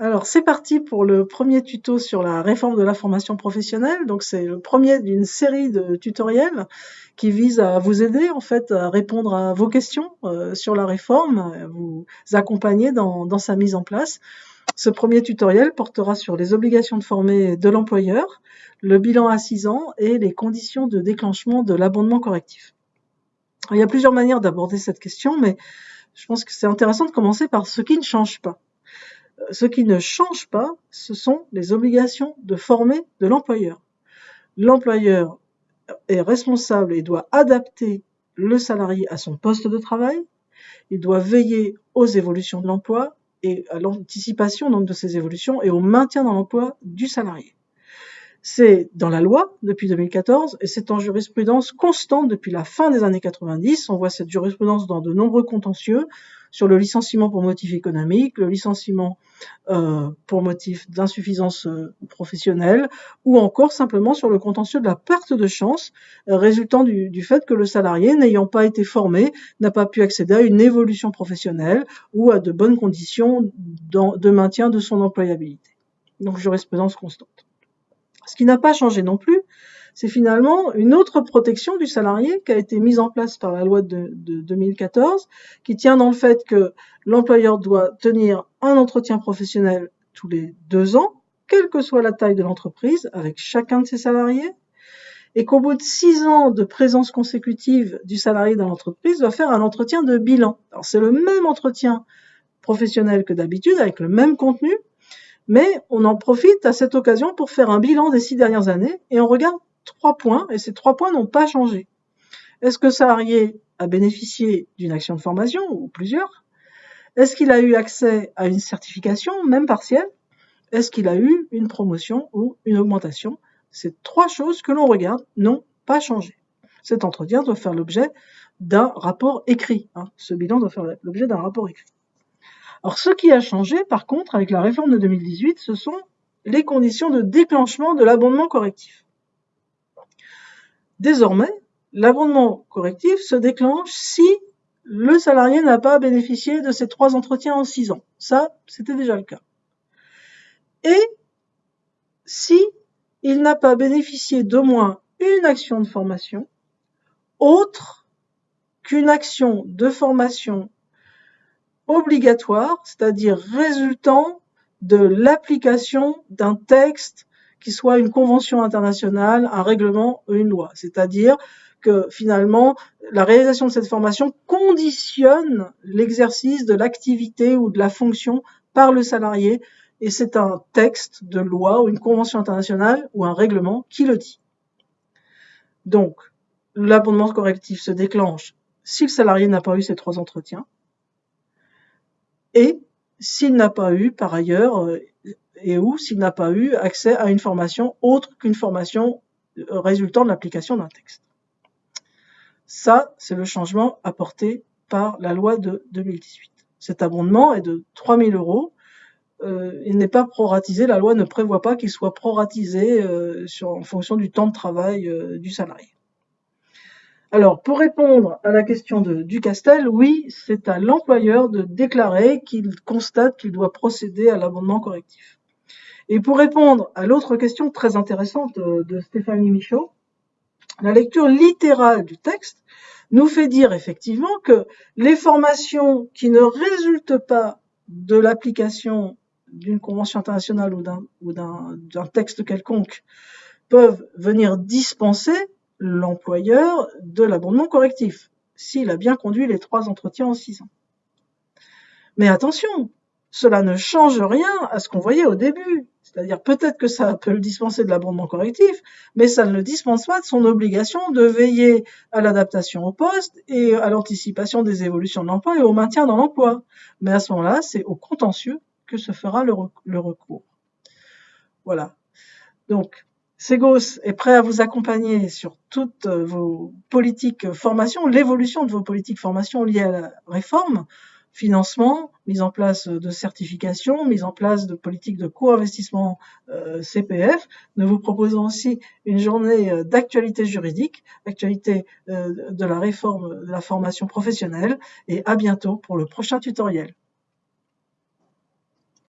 Alors c'est parti pour le premier tuto sur la réforme de la formation professionnelle. Donc c'est le premier d'une série de tutoriels qui vise à vous aider en fait à répondre à vos questions euh, sur la réforme, à vous accompagner dans, sa mise en place. Ce premier tutoriel portera sur les obligations de former de l'employeur, le bilan à 6 ans et les conditions de déclenchement de l'abondement correctif. Il y a plusieurs manières d'aborder cette question, mais je pense que c'est intéressant de commencer par ce qui ne change pas. Euh, ce qui ne change pas, ce sont les obligations de former de l'employeur. L'employeur est responsable et doit adapter le salarié à son poste de travail. Il doit veiller aux évolutions de l'emploi et à l'anticipation donc de ces évolutions et au maintien dans l'emploi du salarié. C'est dans la loi depuis 2014 et c'est en jurisprudence constante depuis la fin des années 90. On voit cette jurisprudence dans de nombreux contentieux sur le licenciement pour motif économique, le licenciement euh, pour motif d'insuffisance euh, professionnelle, ou encore simplement sur le contentieux de la perte de chance euh, résultant du, du, fait que le salarié, n'ayant pas été formé, n'a pas pu accéder à une évolution professionnelle ou à de bonnes conditions de maintien de son employabilité. Donc jurisprudence constante. Ce qui n'a pas changé non plus, c'est finalement une autre protection du salarié qui a été mise en place par la loi de, 2014, qui tient dans le fait que l'employeur doit tenir un entretien professionnel tous les deux ans, quelle que soit la taille de l'entreprise, avec chacun de ses salariés, et qu'au bout de six ans de présence consécutive du salarié dans l'entreprise, doit faire un entretien de bilan. Alors c'est le même entretien professionnel que d'habitude, avec le même contenu, mais on en profite à cette occasion pour faire un bilan des six dernières années et on regarde trois points et ces trois points n'ont pas changé. Est-ce que salarié a bénéficié d'une action de formation ou plusieurs? Est-ce qu'il a eu accès à une certification, même partielle? Est-ce qu'il a eu une promotion ou une augmentation? Ces trois choses que l'on regarde n'ont pas changé. Cet entretien doit faire l'objet d'un rapport écrit. Hein. Ce bilan doit faire l'objet d'un rapport écrit. Alors ce qui a changé par contre avec la réforme de 2018, ce sont les conditions de déclenchement de l'abondement correctif. Désormais, l'abondement correctif se déclenche si le salarié n'a pas bénéficié de ces trois entretiens en six ans. Ça, c'était déjà le cas. Et si il n'a pas bénéficié d'au moins une action de formation autre qu'une action de formation obligatoire, c'est-à-dire résultant de l'application d'un texte qui soit une convention internationale, un règlement ou une loi. C'est-à-dire que finalement, la réalisation de cette formation conditionne l'exercice de l'activité ou de la fonction par le salarié et c'est un texte de loi ou une convention internationale ou un règlement qui le dit. Donc, l'abondement correctif se déclenche si le salarié n'a pas eu ces trois entretiens, et s'il n'a pas eu par ailleurs euh, et ou s'il n'a pas eu accès à une formation autre qu'une formation euh, résultant de l'application d'un texte. Ça, c'est le changement apporté par la loi de 2018. Cet abondement est de 3 000 euros. Euh, il n'est pas proratisé, la loi ne prévoit pas qu'il soit proratisé euh, en fonction du temps de travail euh, du salarié. Alors, pour répondre à la question de Ducastel, oui, c'est à l'employeur de déclarer qu'il constate qu'il doit procéder à l'abondement correctif. Et pour répondre à l'autre question très intéressante de Stéphanie Michaud, la lecture littérale du texte nous fait dire effectivement que les formations qui ne résultent pas de l'application d'une convention internationale ou d'un texte quelconque peuvent venir dispenser l'employeur de l'abondement correctif, s'il a bien conduit les trois entretiens en six ans. Mais attention, cela ne change rien à ce qu'on voyait au début. C'est-à-dire peut-être que ça peut le dispenser de l'abondement correctif, mais ça ne le dispense pas de son obligation de veiller à l'adaptation au poste et à l'anticipation des évolutions de l'emploi et au maintien dans l'emploi. Mais à ce moment-là, c'est au contentieux que se fera le, recours. Voilà. Donc, Segos est prêt à vous accompagner sur toutes vos politiques formation, l'évolution de vos politiques formation liées à la réforme, financement, mise en place de certification, mise en place de politiques de co-investissement euh, CPF. Nous vous proposons aussi une journée euh, d'actualité juridique, actualité euh, de la réforme de la formation professionnelle et à bientôt pour le prochain tutoriel.